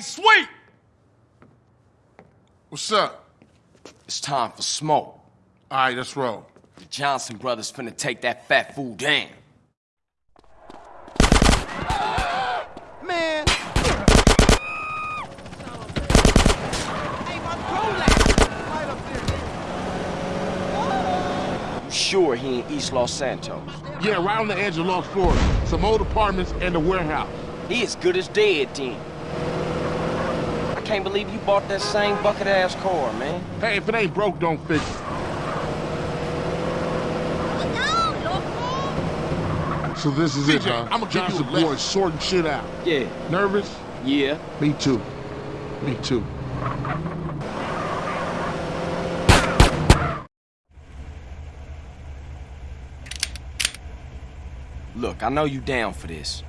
Hey, sweet! What's up? It's time for smoke. All right, let's roll. The Johnson brothers finna take that fat fool down. Man. You sure he in East Los Santos? Yeah, right on the edge of Los Florida. Some old apartments and a warehouse. He as good as dead then. I can't believe you bought that same bucket-ass car, man. Hey, if it ain't broke, don't fix it. So this is it, huh? I'ma give you a Johnson boys sorting shit out. Yeah, Nervous? yeah. Me too. Me too. Look, I know you down for this,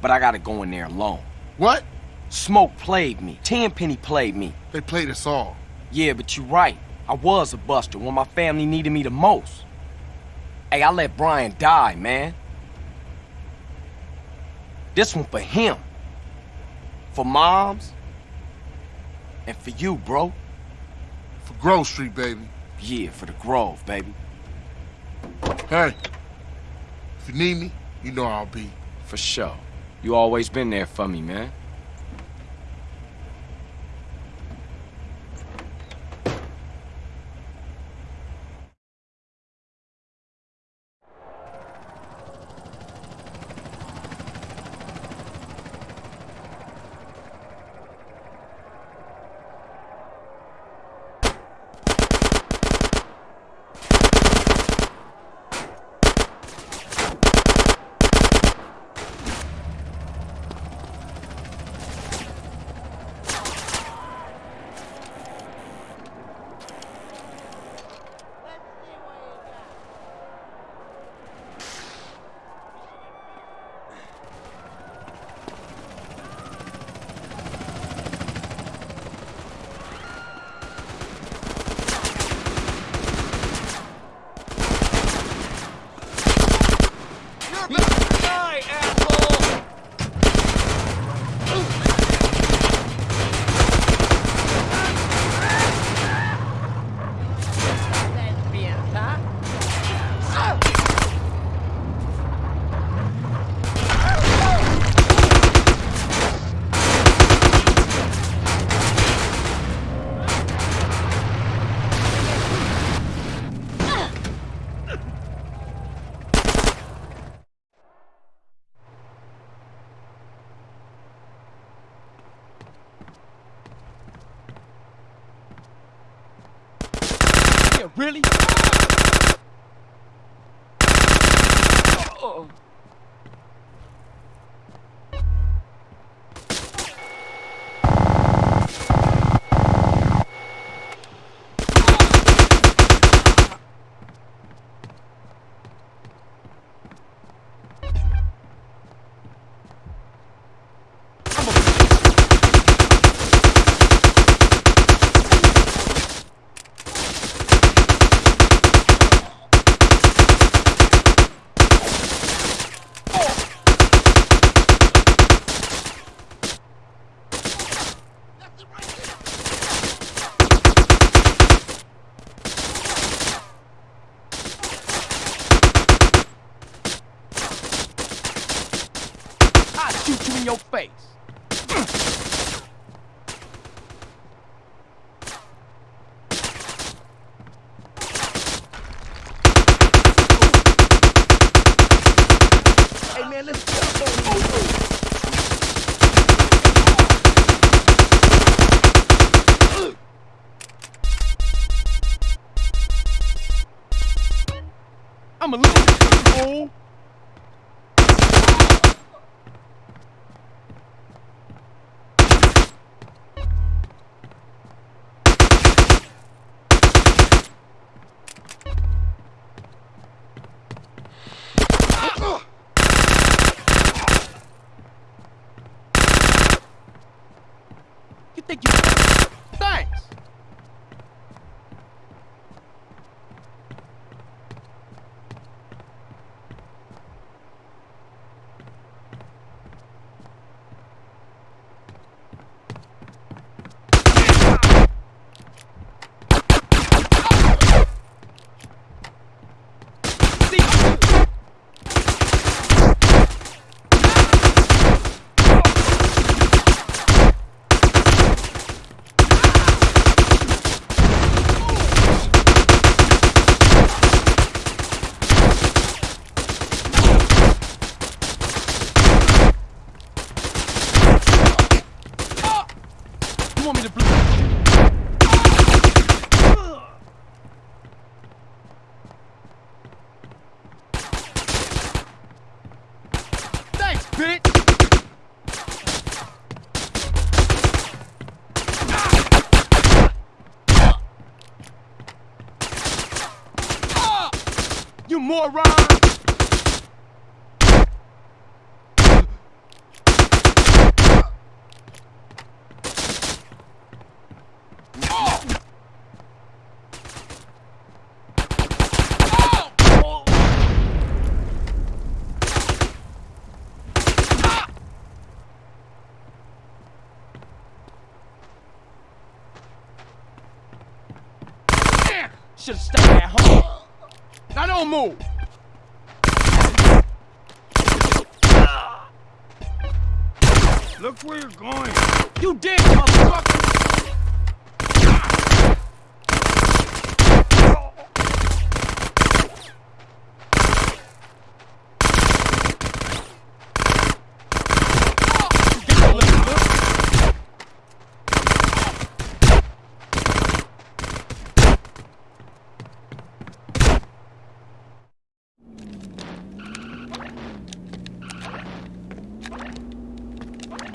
but I gotta go in there alone. What? Smoke played me. Tenpenny played me. They played us all. Yeah, but you're right. I was a buster when my family needed me the most. Hey, I let Brian die, man. This one for him. For moms. And for you, bro. For Grove Street, baby. Yeah, for the Grove, baby. Hey, if you need me, you know I'll be. For sure. You always been there for me, man. Your face. Should've stayed at home. Now don't move. Look where you're going. You did, motherfucker.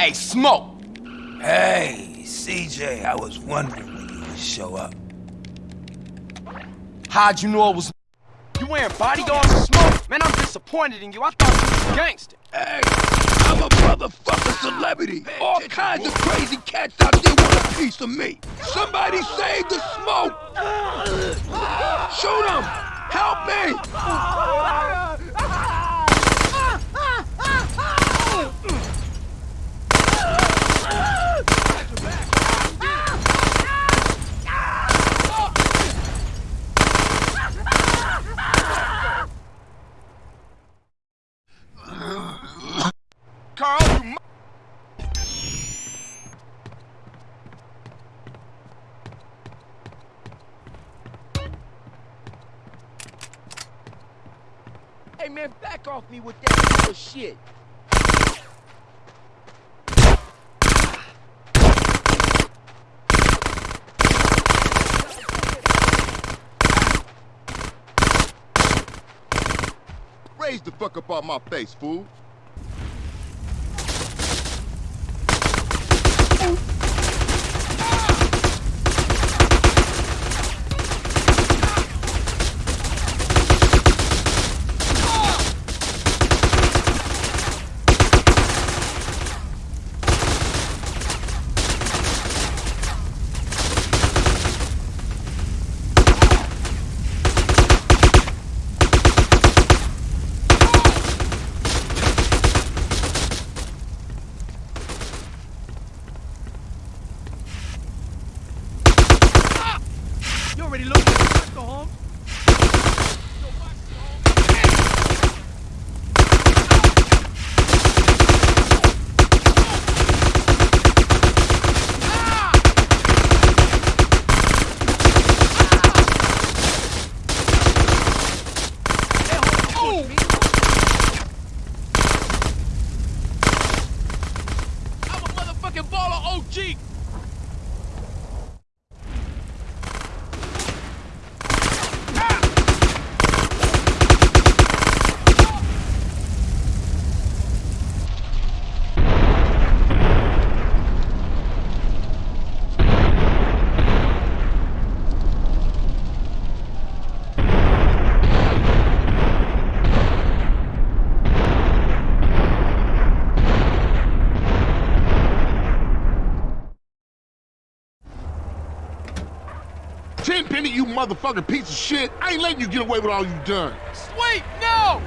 Hey, Smoke! Hey, CJ, I was wondering when you would show up. How'd you know it was You wearing bodyguards and smoke? Man, I'm disappointed in you. I thought you was a gangster. Hey, I'm a motherfucking celebrity. All kinds of crazy cats out there want a piece of me. Somebody save the smoke. Shoot him. Help me. Hey man, back off me with that bullshit. Raise the fuck up on my face, fool. You already looked at the Michael Holmes? I'm a motherfucking baller OG. You motherfucking piece of shit. I ain't letting you get away with all you done. Sweet, no!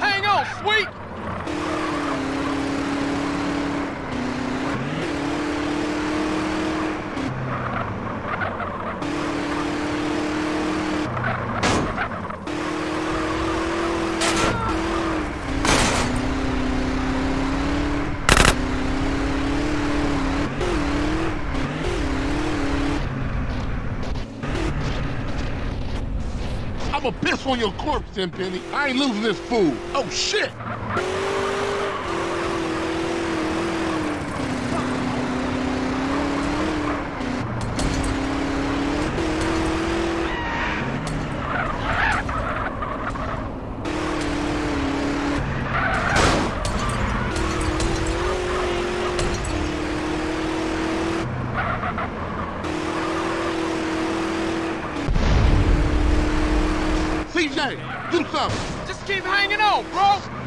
Hang on, sweet! I'ma piss on your corpse, Tenpenny. I ain't losing this fool. Oh, shit! CJ, do something. Just keep hanging on, bro.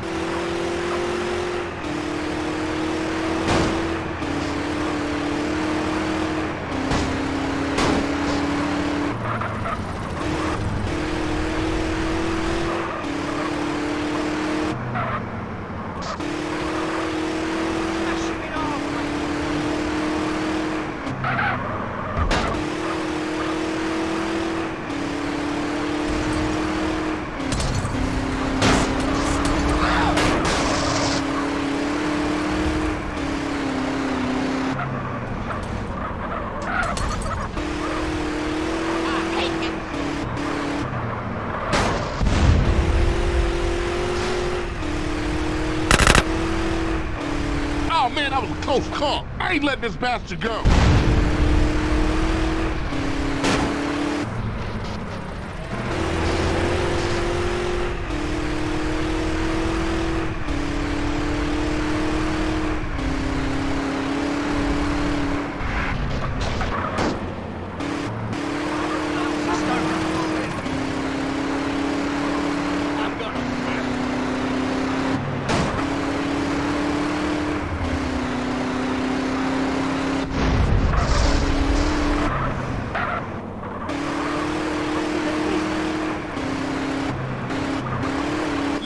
Oh, man, that was a close call. I ain't letting this bastard go.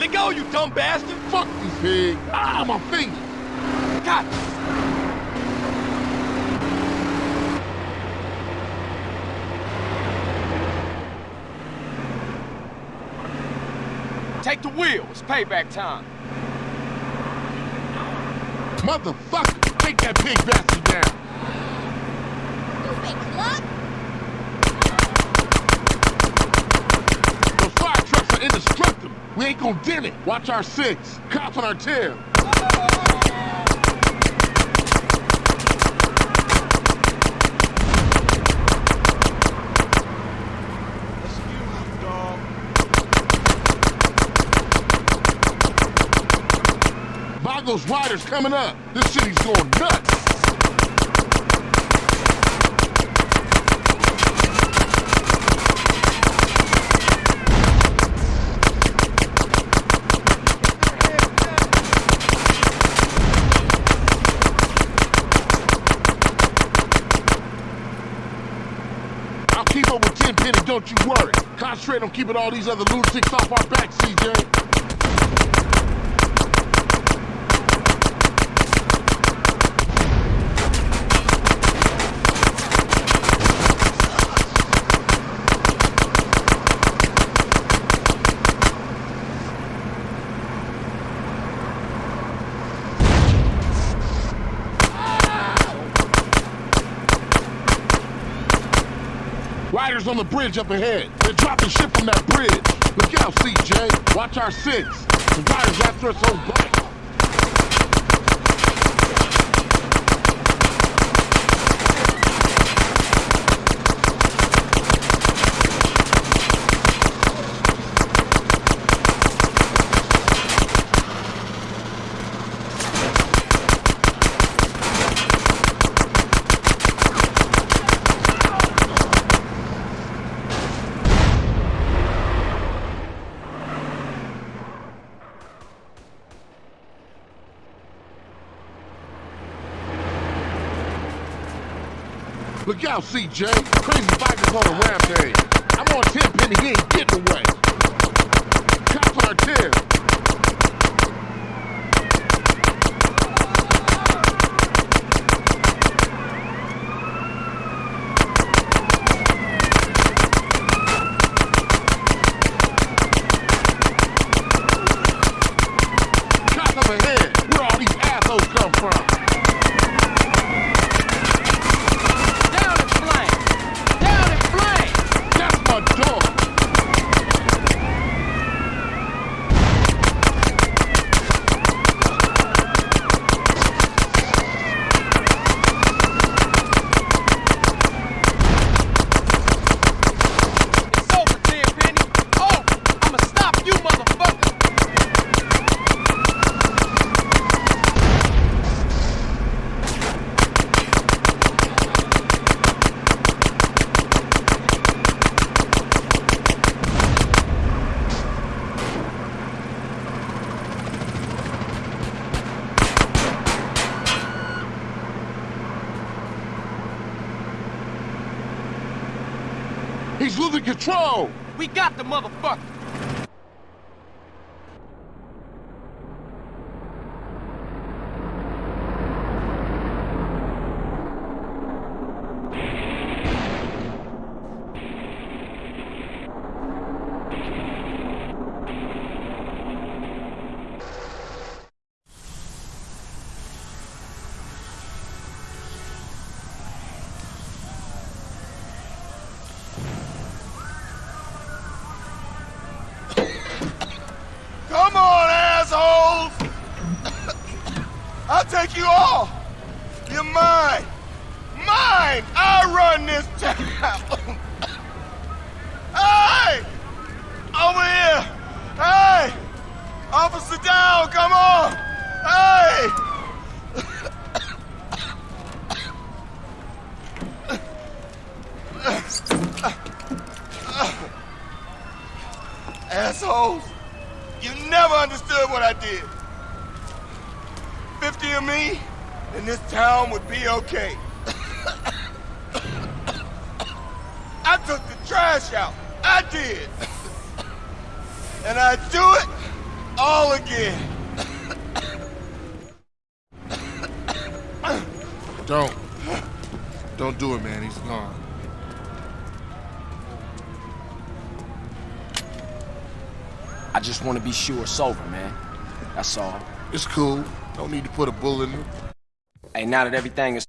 Let go, you dumb bastard! Fuck you, pig. Ah, my finger. God. Take the wheel. It's payback time. Motherfucker, take that pig bastard down. Stupid cluck! Indestructible. We ain't gonna dent it. Watch our six. Cops on our tail. Vagos riders coming up. This city's going nuts. I'll keep up with Tenpenny, don't you worry. Concentrate on keeping all these other lunatics off our back, CJ. Riders on the bridge up ahead. They're dropping shit from that bridge. Look out, CJ. Watch our six. The riders after us on Look out, CJ. Crazy bikers on a rampage. I'm on Tenpenny, he ain't getting away. Cops on our tail. Cops up ahead. Where all these assholes come from? In flames! Down in flames! That's my dog. He's losing control! We got the motherfucker! Come on, assholes! I'll take you all! You're mine! Mine! I run this town! hey! Over here! Hey! Officer down, come on! Hey! Assholes! You never understood what I did. 50 of me, and this town would be okay. I took the trash out. I did. And I do it all again. Don't. Don't do it, man. He's gone. I just want to be sure it's over, man. That's all. It's cool. Don't need to put a bullet in him. Hey, now that everything is